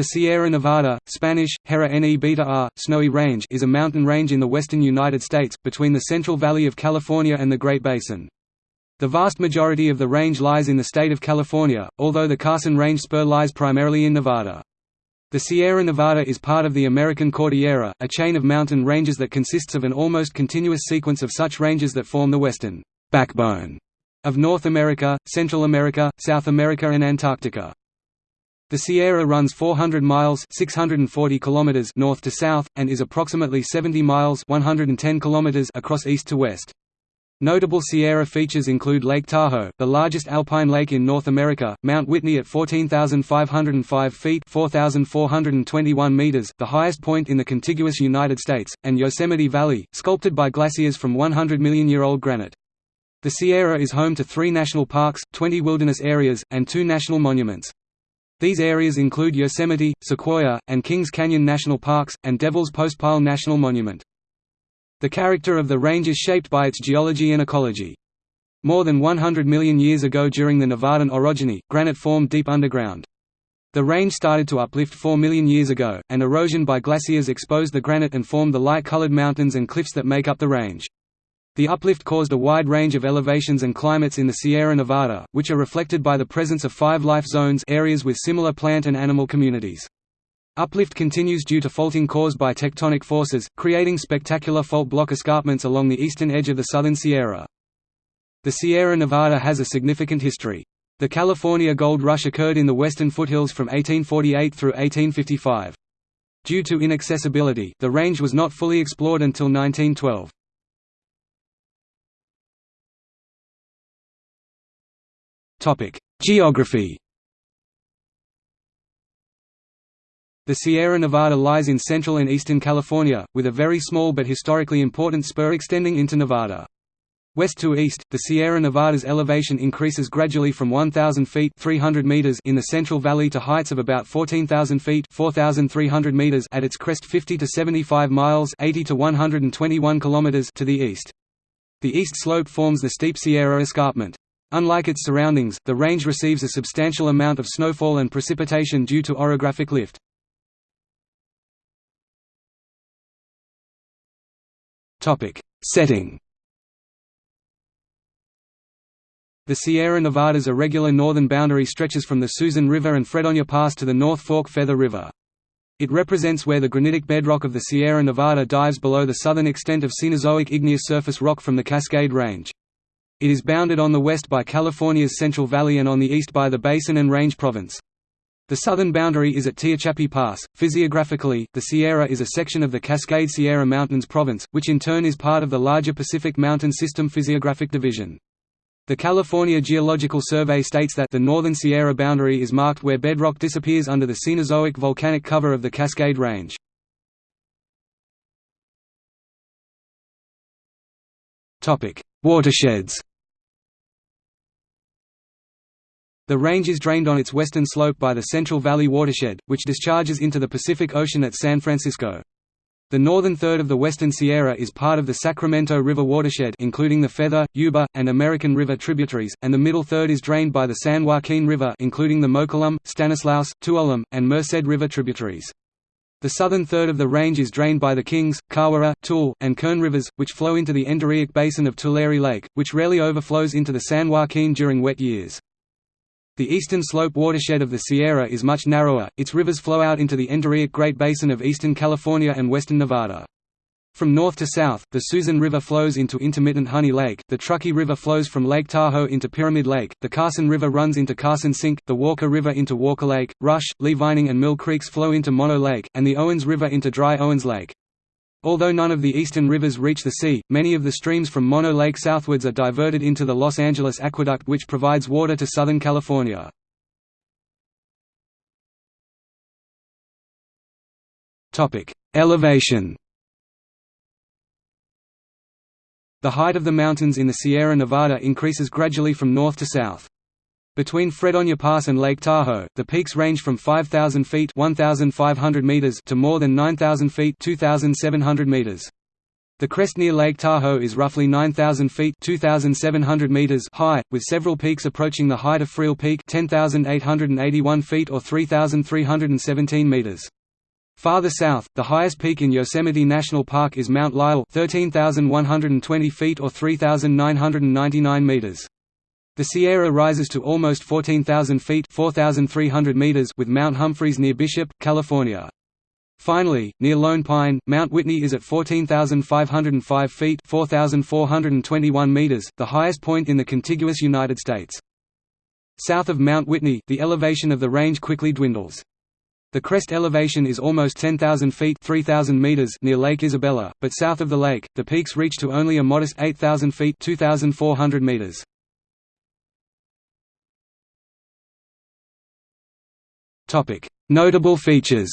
The Sierra Nevada, Spanish, Hera Ne Beta R, Snowy Range is a mountain range in the western United States, between the Central Valley of California and the Great Basin. The vast majority of the range lies in the state of California, although the Carson Range spur lies primarily in Nevada. The Sierra Nevada is part of the American Cordillera, a chain of mountain ranges that consists of an almost continuous sequence of such ranges that form the western backbone of North America, Central America, South America and Antarctica. The Sierra runs 400 miles 640 kilometers north to south, and is approximately 70 miles 110 kilometers across east to west. Notable Sierra features include Lake Tahoe, the largest alpine lake in North America, Mount Whitney at 14,505 feet 4,421 meters, the highest point in the contiguous United States, and Yosemite Valley, sculpted by glaciers from 100 million-year-old granite. The Sierra is home to three national parks, 20 wilderness areas, and two national monuments. These areas include Yosemite, Sequoia, and Kings Canyon National Parks, and Devil's Postpile National Monument. The character of the range is shaped by its geology and ecology. More than 100 million years ago during the Nevadan orogeny, granite formed deep underground. The range started to uplift 4 million years ago, and erosion by glaciers exposed the granite and formed the light-colored mountains and cliffs that make up the range. The uplift caused a wide range of elevations and climates in the Sierra Nevada, which are reflected by the presence of five life zones areas with similar plant and animal communities. Uplift continues due to faulting caused by tectonic forces, creating spectacular fault block escarpments along the eastern edge of the southern Sierra. The Sierra Nevada has a significant history. The California Gold Rush occurred in the western foothills from 1848 through 1855. Due to inaccessibility, the range was not fully explored until 1912. Geography The Sierra Nevada lies in central and eastern California, with a very small but historically important spur extending into Nevada. West to east, the Sierra Nevada's elevation increases gradually from 1,000 feet 300 meters in the Central Valley to heights of about 14,000 feet 4,300 meters at its crest 50 to 75 miles 80 to 121 kilometers to the east. The east slope forms the steep Sierra Escarpment. Unlike its surroundings, the range receives a substantial amount of snowfall and precipitation due to orographic lift. Setting The Sierra Nevada's irregular northern boundary stretches from the Susan River and Fredonyer Pass to the North Fork Feather River. It represents where the granitic bedrock of the Sierra Nevada dives below the southern extent of Cenozoic igneous surface rock from the Cascade Range. It is bounded on the west by California's Central Valley and on the east by the Basin and Range Province. The southern boundary is at Tehachapi Pass. Physiographically, the Sierra is a section of the Cascade Sierra Mountains province, which in turn is part of the larger Pacific Mountain System physiographic division. The California Geological Survey states that the northern Sierra boundary is marked where bedrock disappears under the Cenozoic volcanic cover of the Cascade Range. Watersheds The range is drained on its western slope by the Central Valley Watershed, which discharges into the Pacific Ocean at San Francisco. The northern third of the Western Sierra is part of the Sacramento River watershed including the Feather, Yuba, and American River tributaries, and the middle third is drained by the San Joaquin River including the Mokelumne, Stanislaus, Tuolumne, and Merced River tributaries. The southern third of the range is drained by the Kings, Kaweah, Tule, and Kern rivers, which flow into the endorheic basin of Tulare Lake, which rarely overflows into the San Joaquin during wet years. The eastern slope watershed of the Sierra is much narrower, its rivers flow out into the endorheic Great Basin of eastern California and western Nevada. From north to south, the Susan River flows into intermittent Honey Lake, the Truckee River flows from Lake Tahoe into Pyramid Lake, the Carson River runs into Carson Sink, the Walker River into Walker Lake, Rush, Lee Vining and Mill Creeks flow into Mono Lake, and the Owens River into Dry Owens Lake. Although none of the eastern rivers reach the sea, many of the streams from Mono Lake southwards are diverted into the Los Angeles Aqueduct which provides water to Southern California. Elevation The height of the mountains in the Sierra Nevada increases gradually from north to south. Between Fredonyer Pass and Lake Tahoe, the peaks range from 5,000 feet 1,500 meters to more than 9,000 feet 2,700 meters. The crest near Lake Tahoe is roughly 9,000 feet (2,700 meters) high, with several peaks approaching the height of Freel Peak 10,881 feet or 3,317 meters. Farther south, the highest peak in Yosemite National Park is Mount Lyell 13,120 feet or 3,999 meters. The Sierra rises to almost 14,000 feet 4,300 meters with Mount Humphreys near Bishop, California. Finally, near Lone Pine, Mount Whitney is at 14,505 feet 4,421 meters, the highest point in the contiguous United States. South of Mount Whitney, the elevation of the range quickly dwindles. The crest elevation is almost 10,000 feet 3,000 meters near Lake Isabella, but south of the lake, the peaks reach to only a modest 8,000 feet 2,400 meters. Notable features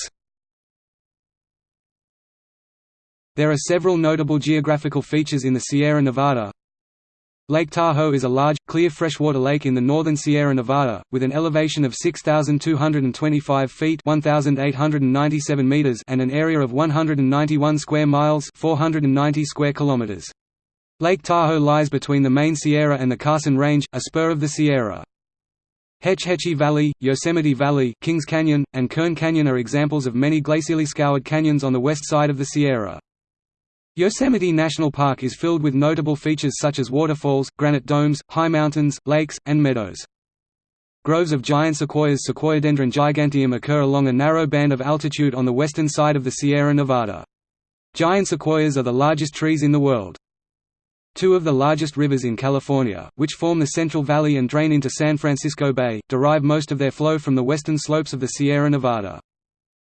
There are several notable geographical features in the Sierra Nevada. Lake Tahoe is a large, clear freshwater lake in the northern Sierra Nevada, with an elevation of 6,225 feet 1,897 meters and an area of 191 square miles 490 square kilometers. Lake Tahoe lies between the main Sierra and the Carson Range, a spur of the Sierra. Hetch Hetchy Valley, Yosemite Valley, Kings Canyon, and Kern Canyon are examples of many glacially scoured canyons on the west side of the Sierra. Yosemite National Park is filled with notable features such as waterfalls, granite domes, high mountains, lakes, and meadows. Groves of giant sequoias Sequoiadendron giganteum occur along a narrow band of altitude on the western side of the Sierra Nevada. Giant sequoias are the largest trees in the world. Two of the largest rivers in California, which form the Central Valley and drain into San Francisco Bay, derive most of their flow from the western slopes of the Sierra Nevada.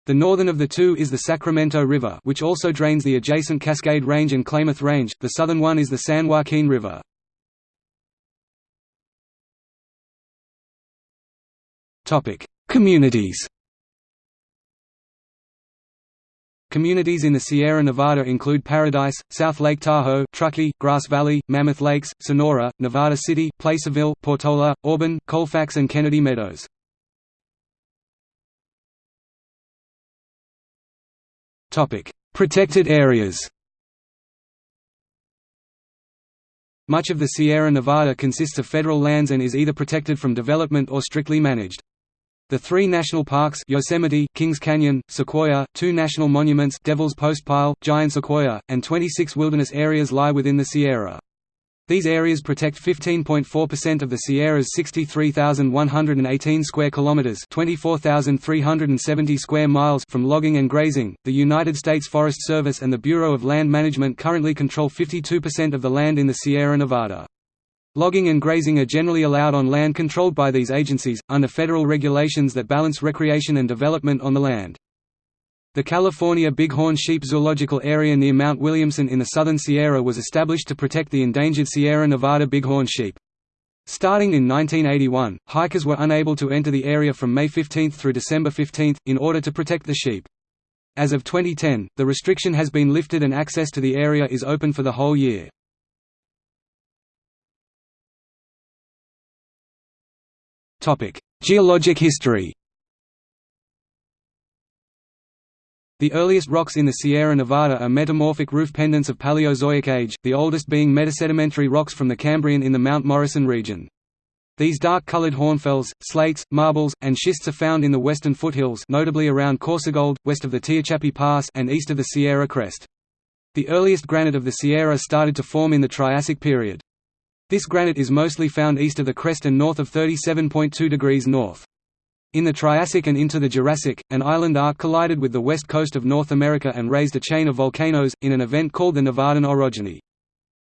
The northern of the two is the Sacramento River which also drains the adjacent Cascade Range and Klamath Range, the southern one is the San Joaquin River. Communities Communities in the Sierra Nevada include Paradise, South Lake Tahoe, Truckee, Grass Valley, Mammoth Lakes, Sonora, Nevada City, Placerville, Portola, Auburn, Colfax and Kennedy Meadows. Topic: Protected areas Much of the Sierra Nevada consists of federal lands and is either protected from development or strictly managed. The three national parks Yosemite, Kings Canyon, Sequoia, two national monuments Devil's Postpile, Giant Sequoia, and 26 wilderness areas lie within the Sierra. These areas protect 15.4% of the Sierra's 63,118 square kilometers, 24,370 square miles from logging and grazing. The United States Forest Service and the Bureau of Land Management currently control 52% of the land in the Sierra Nevada. Logging and grazing are generally allowed on land controlled by these agencies, under federal regulations that balance recreation and development on the land. The California Bighorn Sheep Zoological Area near Mount Williamson in the southern Sierra was established to protect the endangered Sierra Nevada bighorn sheep. Starting in 1981, hikers were unable to enter the area from May 15 through December 15, in order to protect the sheep. As of 2010, the restriction has been lifted and access to the area is open for the whole year. Geologic history The earliest rocks in the Sierra Nevada are metamorphic roof pendants of Paleozoic age, the oldest being metasedimentary rocks from the Cambrian in the Mount Morrison region. These dark-colored hornfels, slates, marbles, and schists are found in the western foothills notably around Coarsegold, west of the Tehachapi Pass and east of the Sierra Crest. The earliest granite of the Sierra started to form in the Triassic period. This granite is mostly found east of the crest and north of 37.2 degrees north. In the Triassic and into the Jurassic, an island arc collided with the west coast of North America and raised a chain of volcanoes, in an event called the Nevadan orogeny.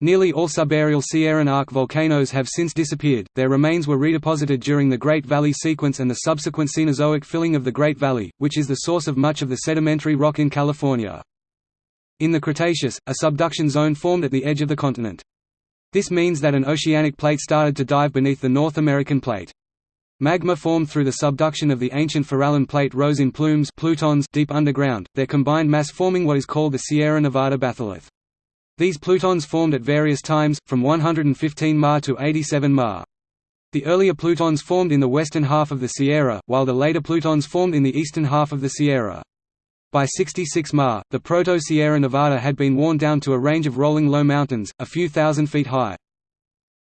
Nearly all subaerial Sierran arc volcanoes have since disappeared, their remains were redeposited during the Great Valley sequence and the subsequent Cenozoic filling of the Great Valley, which is the source of much of the sedimentary rock in California. In the Cretaceous, a subduction zone formed at the edge of the continent. This means that an oceanic plate started to dive beneath the North American plate. Magma formed through the subduction of the ancient Farallon plate rose in plumes plutons deep underground, their combined mass forming what is called the Sierra Nevada batholith. These plutons formed at various times, from 115 Ma to 87 Ma. The earlier plutons formed in the western half of the Sierra, while the later plutons formed in the eastern half of the Sierra. By 66 Ma, the Proto-Sierra Nevada had been worn down to a range of rolling low mountains, a few thousand feet high.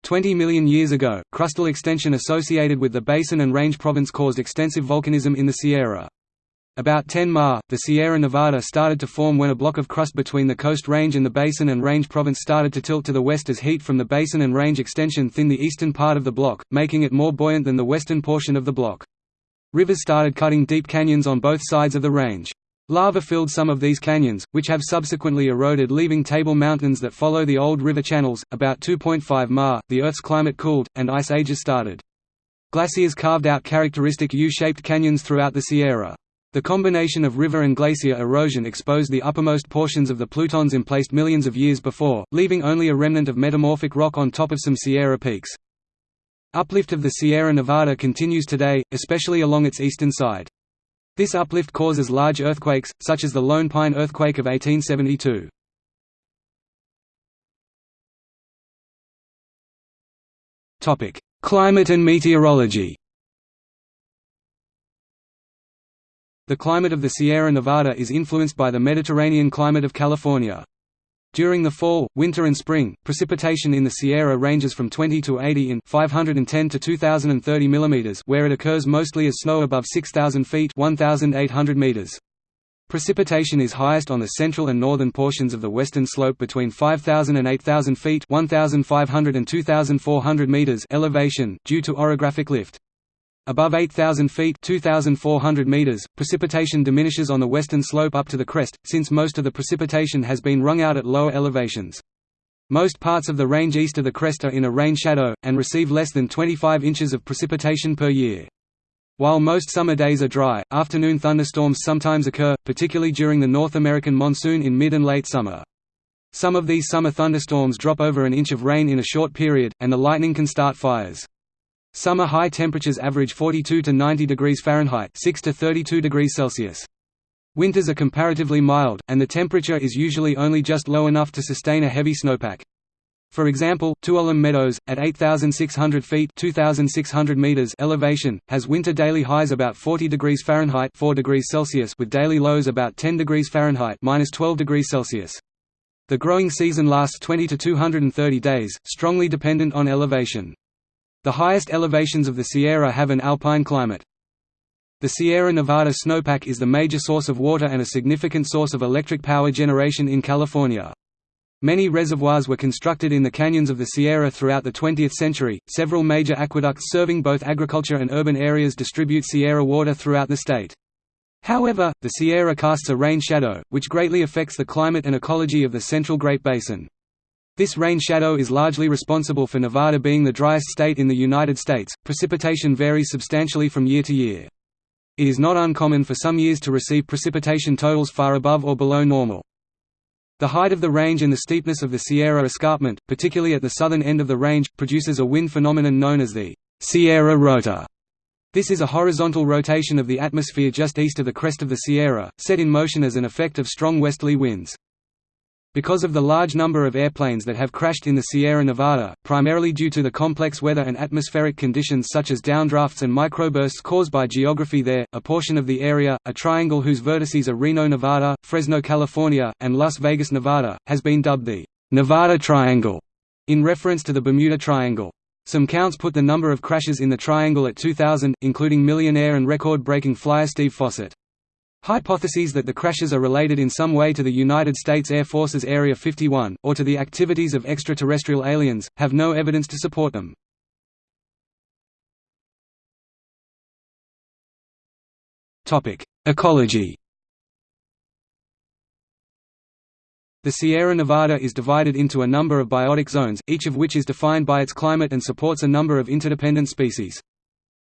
Twenty million years ago, crustal extension associated with the basin and range province caused extensive volcanism in the Sierra. About 10 Ma, the Sierra Nevada started to form when a block of crust between the coast range and the basin and range province started to tilt to the west as heat from the basin and range extension thinned the eastern part of the block, making it more buoyant than the western portion of the block. Rivers started cutting deep canyons on both sides of the range. Lava filled some of these canyons, which have subsequently eroded leaving table mountains that follow the old river channels. About 2.5 Ma, the Earth's climate cooled, and ice ages started. Glaciers carved out characteristic U-shaped canyons throughout the Sierra. The combination of river and glacier erosion exposed the uppermost portions of the Plutons emplaced millions of years before, leaving only a remnant of metamorphic rock on top of some Sierra peaks. Uplift of the Sierra Nevada continues today, especially along its eastern side. This uplift causes large earthquakes, such as the Lone Pine earthquake of 1872. Climate and meteorology The climate of the Sierra Nevada is influenced by the Mediterranean climate of California. During the fall, winter and spring, precipitation in the Sierra ranges from 20 to 80 in 510 to 2030 mm where it occurs mostly as snow above 6,000 feet 1,800 meters. Precipitation is highest on the central and northern portions of the western slope between 5,000 and 8,000 feet 1,500 and 2,400 meters elevation, due to orographic lift. Above 8,000 feet 2,400 meters, precipitation diminishes on the western slope up to the crest, since most of the precipitation has been wrung out at lower elevations. Most parts of the range east of the crest are in a rain shadow, and receive less than 25 inches of precipitation per year. While most summer days are dry, afternoon thunderstorms sometimes occur, particularly during the North American monsoon in mid and late summer. Some of these summer thunderstorms drop over an inch of rain in a short period, and the lightning can start fires. Summer high temperatures average 42 to 90 degrees Fahrenheit 6 to 32 degrees Celsius. Winters are comparatively mild, and the temperature is usually only just low enough to sustain a heavy snowpack. For example, Tuolumne Meadows, at 8,600 feet 2,600 meters elevation, has winter daily highs about 40 degrees Fahrenheit 4 degrees Celsius with daily lows about 10 degrees Fahrenheit minus 12 degrees Celsius. The growing season lasts 20 to 230 days, strongly dependent on elevation. The highest elevations of the Sierra have an alpine climate. The Sierra Nevada snowpack is the major source of water and a significant source of electric power generation in California. Many reservoirs were constructed in the canyons of the Sierra throughout the 20th century. Several major aqueducts serving both agriculture and urban areas distribute Sierra water throughout the state. However, the Sierra casts a rain shadow, which greatly affects the climate and ecology of the central Great Basin. This rain shadow is largely responsible for Nevada being the driest state in the United States. Precipitation varies substantially from year to year. It is not uncommon for some years to receive precipitation totals far above or below normal. The height of the range and the steepness of the Sierra Escarpment, particularly at the southern end of the range, produces a wind phenomenon known as the Sierra Rotor. This is a horizontal rotation of the atmosphere just east of the crest of the Sierra, set in motion as an effect of strong westerly winds. Because of the large number of airplanes that have crashed in the Sierra Nevada, primarily due to the complex weather and atmospheric conditions such as downdrafts and microbursts caused by geography there, a portion of the area, a triangle whose vertices are Reno, Nevada, Fresno, California, and Las Vegas, Nevada, has been dubbed the Nevada Triangle, in reference to the Bermuda Triangle. Some counts put the number of crashes in the triangle at 2,000, including millionaire and record-breaking flyer Steve Fossett. Hypotheses that the crashes are related in some way to the United States Air Force's Area 51, or to the activities of extraterrestrial aliens, have no evidence to support them. Ecology The Sierra Nevada is divided into a number of biotic zones, each of which is defined by its climate and supports a number of interdependent species.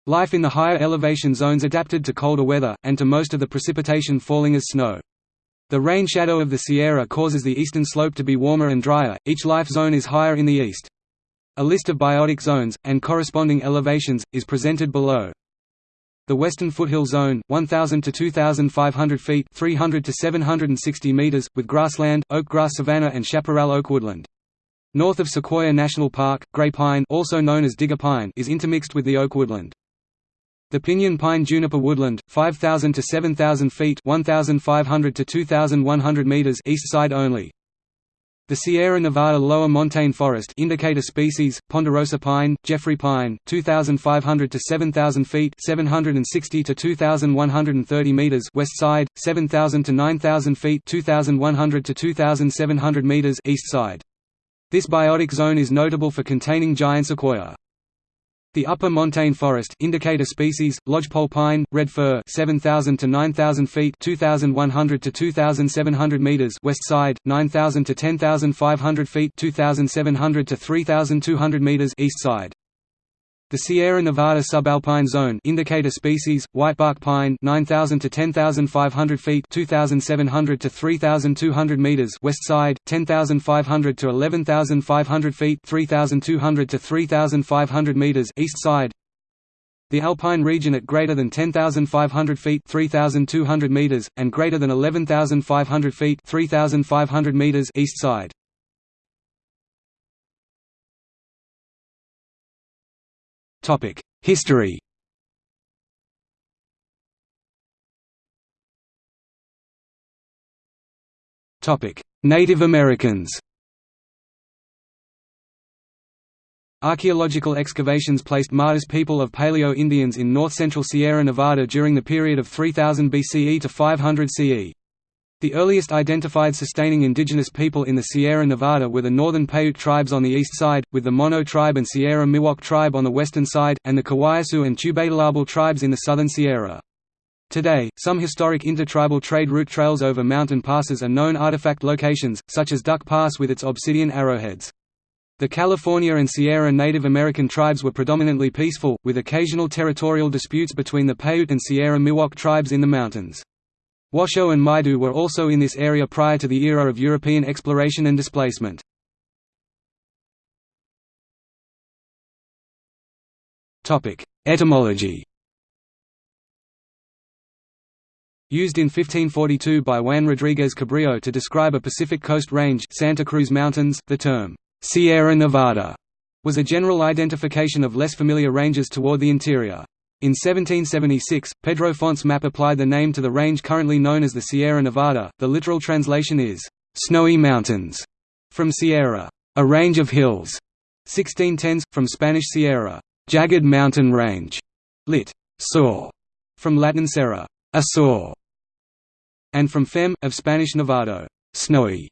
Life in the higher elevation zones adapted to colder weather, and to most of the precipitation falling as snow. The rain shadow of the Sierra causes the eastern slope to be warmer and drier, each life zone is higher in the east. A list of biotic zones, and corresponding elevations, is presented below. The Western Foothill Zone, 1,000 to 2,500 feet 300 to 760 meters, with grassland, oak grass savanna and chaparral oak woodland. North of Sequoia National Park, gray pine also known as digger pine is intermixed with the oak woodland. The pinyon pine juniper woodland, 5,000 to 7,000 feet 1,500 to 2,100 meters east side only. The Sierra Nevada lower montane forest indicator species, ponderosa pine, Jeffrey pine, 2,500 to 7,000 feet 760 to 2,130 meters west side, 7,000 to 9,000 feet 2,100 to 2,700 meters east side. This biotic zone is notable for containing giant sequoia. The upper montane forest indicator species, lodgepole pine, red fir 7,000 to 9,000 feet 2,100 to 2,700 meters west side, 9,000 to 10,500 feet 2,700 to 3,200 meters east side. The Sierra Nevada subalpine zone indicator species, whitebark pine 9,000 to 10,500 feet 2,700 to 3,200 meters west side, 10,500 to 11,500 feet 3,200 to 3,500 meters east side. The alpine region at greater than 10,500 feet 3,200 meters, and greater than 11,500 feet 3,500 meters east side. History. Topic: Native Americans. Archaeological excavations placed Martis people of Paleo-Indians in north-central Sierra Nevada during the period of 3000 BCE to 500 CE. The earliest identified sustaining indigenous people in the Sierra Nevada were the northern Paiute tribes on the east side, with the Mono tribe and Sierra Miwok tribe on the western side, and the Kawaiisu and Tubatulabal tribes in the southern Sierra. Today, some historic intertribal trade route trails over mountain passes are known artifact locations, such as Duck Pass with its obsidian arrowheads. The California and Sierra Native American tribes were predominantly peaceful, with occasional territorial disputes between the Paiute and Sierra Miwok tribes in the mountains. Washoe and Maidu were also in this area prior to the era of European exploration and displacement. Etymology Used in 1542 by Juan Rodriguez Cabrillo to describe a Pacific Coast Range Santa Cruz Mountains, the term, Sierra Nevada, was a general identification of less familiar ranges toward the interior. In 1776, Pedro Font's map applied the name to the range currently known as the Sierra Nevada. The literal translation is, Snowy Mountains, from Sierra, a range of hills. 1610s, from Spanish Sierra, jagged mountain range, lit. Sur, from Latin serra, a sur, and from fem, of Spanish Nevado, snowy.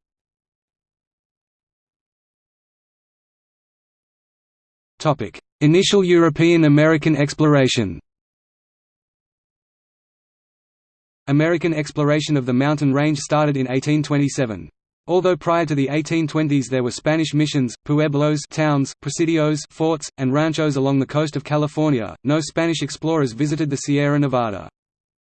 Initial European-American exploration American exploration of the mountain range started in 1827. Although prior to the 1820s there were Spanish missions, pueblos towns, presidios forts, and ranchos along the coast of California, no Spanish explorers visited the Sierra Nevada.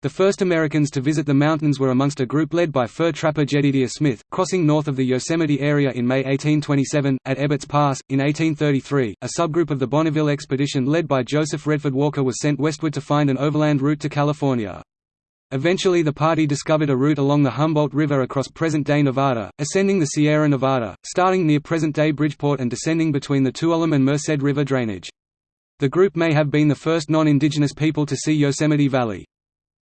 The first Americans to visit the mountains were amongst a group led by fur trapper Jedediah Smith, crossing north of the Yosemite area in May 1827, at Ebbets Pass. In 1833, a subgroup of the Bonneville expedition led by Joseph Reddeford Walker was sent westward to find an overland route to California. Eventually the party discovered a route along the Humboldt River across present-day Nevada, ascending the Sierra Nevada, starting near present-day Bridgeport and descending between the Tuolumne and Merced River drainage. The group may have been the first non-indigenous people to see Yosemite Valley.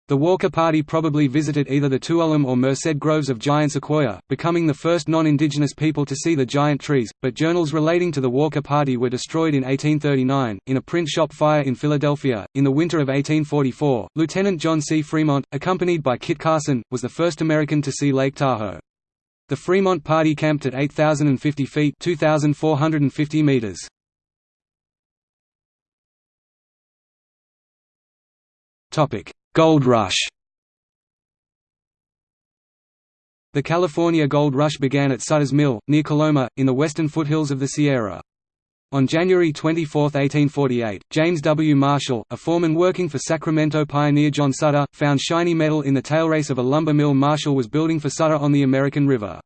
The Walker Party probably visited either the Tuolumne or Merced groves of giant sequoia, becoming the first non-indigenous people to see the giant trees, but journals relating to the Walker Party were destroyed in 1839, in a print shop fire in Philadelphia. In the winter of 1844, Lieutenant John C. Fremont, accompanied by Kit Carson, was the first American to see Lake Tahoe. The Fremont Party camped at 8,050 feet 2,450 meters. Topic Gold Rush The California Gold Rush began at Sutter's Mill, near Coloma, in the western foothills of the Sierra. On January 24, 1848, James W. Marshall, a foreman working for Sacramento pioneer John Sutter, found shiny metal in the tailrace of a lumber mill Marshall was building for Sutter on the American River.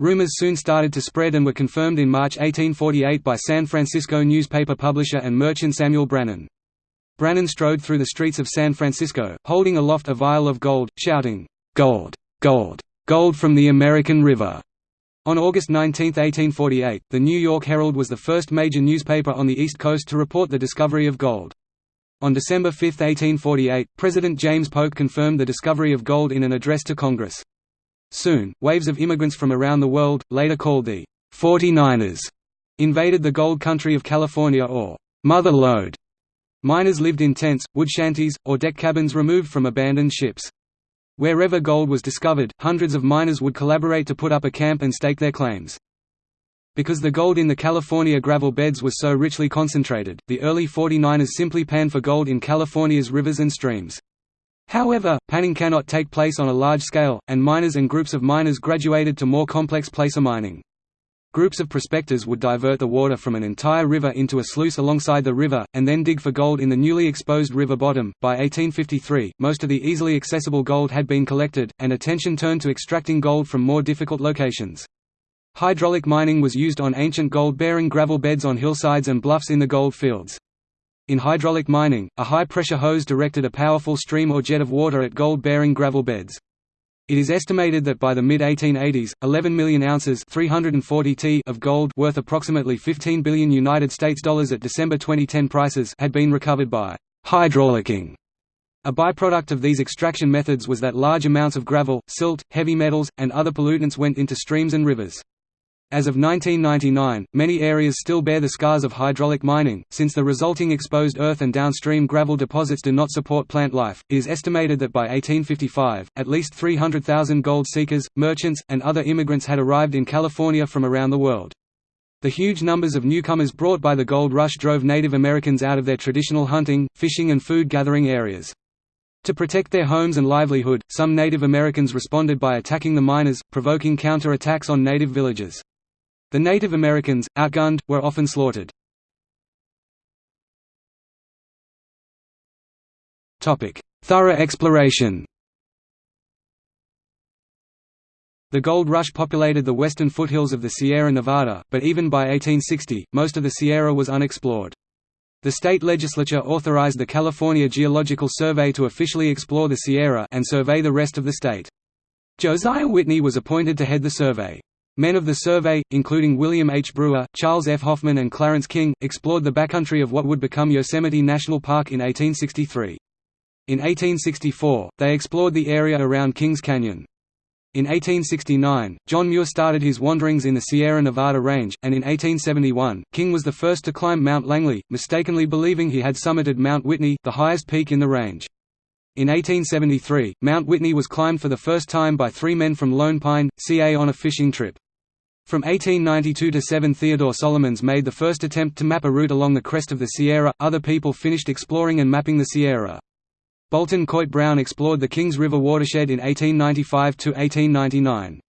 Rumors soon started to spread and were confirmed in March 1848 by San Francisco newspaper publisher and merchant Samuel Brannan. Brannan strode through the streets of San Francisco, holding aloft a vial of gold, shouting, "'Gold! Gold! Gold from the American River!' On August 19, 1848, the New York Herald was the first major newspaper on the East Coast to report the discovery of gold. On December 5, 1848, President James Polk confirmed the discovery of gold in an address to Congress. Soon, waves of immigrants from around the world, later called the 49ers, invaded the gold country of California or Mother Lode. Miners lived in tents, wood shanties, or deck cabins removed from abandoned ships. Wherever gold was discovered, hundreds of miners would collaborate to put up a camp and stake their claims. Because the gold in the California gravel beds was so richly concentrated, the early 49ers simply panned for gold in California's rivers and streams. However, panning cannot take place on a large scale, and miners and groups of miners graduated to more complex placer mining. Groups of prospectors would divert the water from an entire river into a sluice alongside the river, and then dig for gold in the newly exposed river bottom. By 1853, most of the easily accessible gold had been collected, and attention turned to extracting gold from more difficult locations. Hydraulic mining was used on ancient gold-bearing gravel beds on hillsides and bluffs in the gold fields. In hydraulic mining, a high-pressure hose directed a powerful stream or jet of water at gold-bearing gravel beds. It is estimated that by the mid-1880s, 11 million ounces 340 t of gold worth approximately 15 billion United States dollars at December 2010 prices had been recovered by hydraulicking. A byproduct of these extraction methods was that large amounts of gravel, silt, heavy metals, and other pollutants went into streams and rivers. As of 1999, many areas still bear the scars of hydraulic mining, since the resulting exposed earth and downstream gravel deposits do not support plant life. It is estimated that by 1855, at least 300,000 gold seekers, merchants, and other immigrants had arrived in California from around the world. The huge numbers of newcomers brought by the gold rush drove Native Americans out of their traditional hunting, fishing and food gathering areas. To protect their homes and livelihood, some Native Americans responded by attacking the miners, provoking counter-attacks on native villages. The Native Americans, outgunned, were often slaughtered. Thorough exploration The gold rush populated the western foothills of the Sierra Nevada, but even by 1860, most of the Sierra was unexplored. The state legislature authorized the California Geological Survey to officially explore the Sierra and survey the rest of the state. Josiah Whitney was appointed to head the survey. Men of the survey, including William H. Brewer, Charles F. Hoffman and Clarence King, explored the backcountry of what would become Yosemite National Park in 1863. In 1864, they explored the area around Kings Canyon. In 1869, John Muir started his wanderings in the Sierra Nevada range, and in 1871, King was the first to climb Mount Langley, mistakenly believing he had summited Mount Whitney, the highest peak in the range. In 1873, Mount Whitney was climbed for the first time by three men from Lone Pine, CA on a fishing trip. From 1892 to 7 Theodore Solomons made the first attempt to map a route along the crest of the Sierra, other people finished exploring and mapping the Sierra. Bolton Coit Brown explored the Kings River watershed in 1895–1899.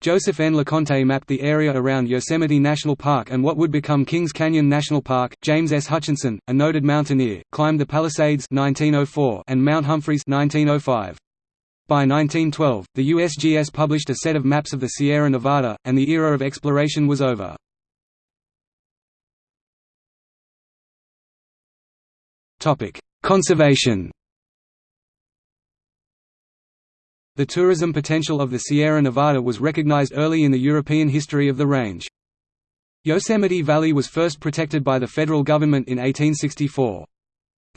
Joseph N. LeConte mapped the area around Yosemite National Park and what would become Kings Canyon National Park. James S. Hutchinson, a noted mountaineer, climbed the Palisades 1904 and Mount Humphreys 1905. By 1912, the USGS published a set of maps of the Sierra Nevada, and the era of exploration was over. Conservation The tourism potential of the Sierra Nevada was recognized early in the European history of the range. Yosemite Valley was first protected by the federal government in 1864.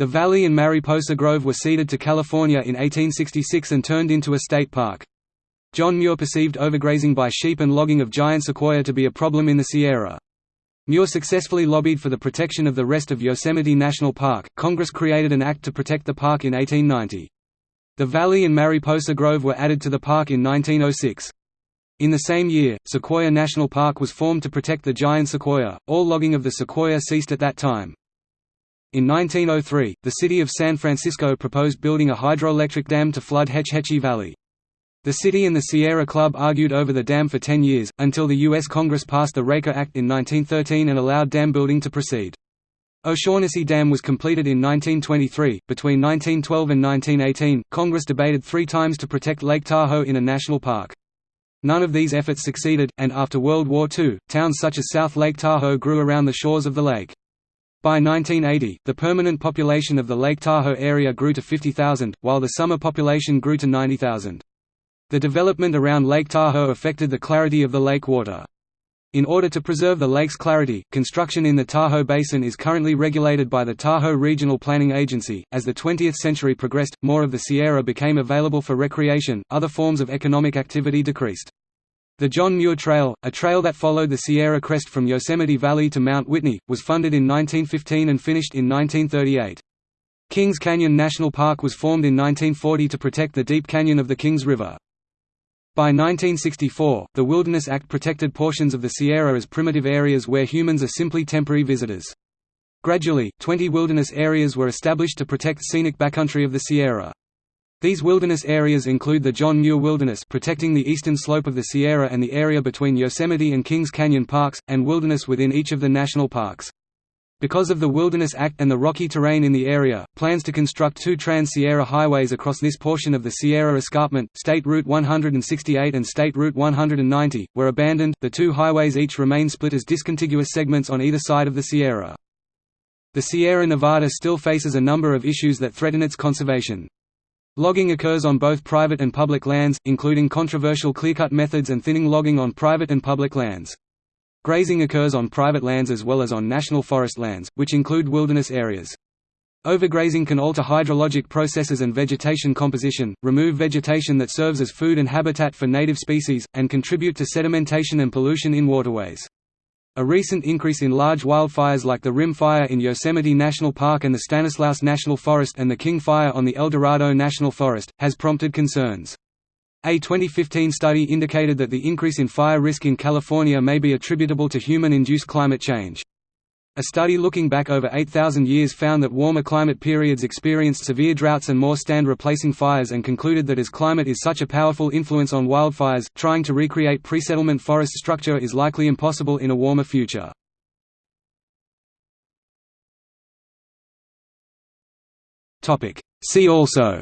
The valley and Mariposa Grove were ceded to California in 1866 and turned into a state park. John Muir perceived overgrazing by sheep and logging of giant sequoia to be a problem in the Sierra. Muir successfully lobbied for the protection of the rest of Yosemite National Park. Congress created an act to protect the park in 1890. The valley and Mariposa Grove were added to the park in 1906. In the same year, Sequoia National Park was formed to protect the giant sequoia. All logging of the sequoia ceased at that time. In 1903, the city of San Francisco proposed building a hydroelectric dam to flood Hetch Hetchy Valley. The city and the Sierra Club argued over the dam for 10 years, until the U.S. Congress passed the Raker Act in 1913 and allowed dam building to proceed. O'Shaughnessy Dam was completed in 1923. Between 1912 and 1918, Congress debated three times to protect Lake Tahoe in a national park. None of these efforts succeeded, and after World War II, towns such as South Lake Tahoe grew around the shores of the lake. By 1980, the permanent population of the Lake Tahoe area grew to 50,000, while the summer population grew to 90,000. The development around Lake Tahoe affected the clarity of the lake water. In order to preserve the lake's clarity, construction in the Tahoe Basin is currently regulated by the Tahoe Regional Planning Agency. As the 20th century progressed, more of the Sierra became available for recreation, other forms of economic activity decreased. The John Muir Trail, a trail that followed the Sierra crest from Yosemite Valley to Mount Whitney, was funded in 1915 and finished in 1938. Kings Canyon National Park was formed in 1940 to protect the deep canyon of the Kings River. By 1964, the Wilderness Act protected portions of the Sierra as primitive areas where humans are simply temporary visitors. Gradually, 20 wilderness areas were established to protect scenic backcountry of the Sierra. These wilderness areas include the John Muir Wilderness protecting the eastern slope of the Sierra and the area between Yosemite and Kings Canyon parks, and wilderness within each of the national parks. Because of the Wilderness Act and the rocky terrain in the area, plans to construct two Trans-Sierra highways across this portion of the Sierra Escarpment, State Route 168 and State Route 190, were abandoned. The two highways each remain split as discontiguous segments on either side of the Sierra. The Sierra Nevada still faces a number of issues that threaten its conservation. Logging occurs on both private and public lands, including controversial clearcut methods and thinning logging on private and public lands. Grazing occurs on private lands as well as on national forest lands, which include wilderness areas. Overgrazing can alter hydrologic processes and vegetation composition, remove vegetation that serves as food and habitat for native species, and contribute to sedimentation and pollution in waterways. A recent increase in large wildfires like the Rim Fire in Yosemite National Park and the Stanislaus National Forest and the King Fire on the Eldorado National Forest, has prompted concerns. A 2015 study indicated that the increase in fire risk in California may be attributable to human-induced climate change. A study looking back over 8,000 years found that warmer climate periods experienced severe droughts and more stand-replacing fires and concluded that as climate is such a powerful influence on wildfires, trying to recreate pre-settlement forest structure is likely impossible in a warmer future. See also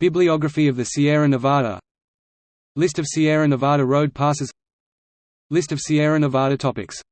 Bibliography of the Sierra Nevada List of Sierra Nevada road passes List of Sierra Nevada topics